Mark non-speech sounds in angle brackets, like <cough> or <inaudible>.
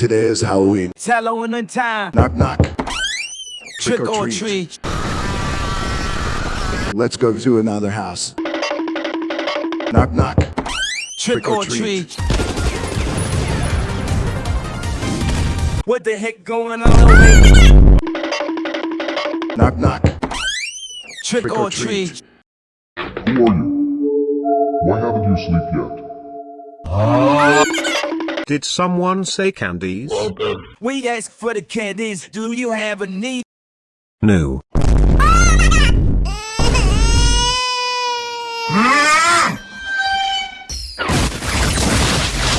Today is Halloween. It's Halloween time. Knock knock. Trick, or, treat. treat. Let's go to another house. Knock knock. Trick, Trick or or treat. treat. What the heck going on over here? Knock knock. Trick, Trick or, or treat. treat. Who are you? Why haven't you slept yet? Ah. Did someone say candies? We ask for the candies. Do you have a need? No. <laughs> <laughs>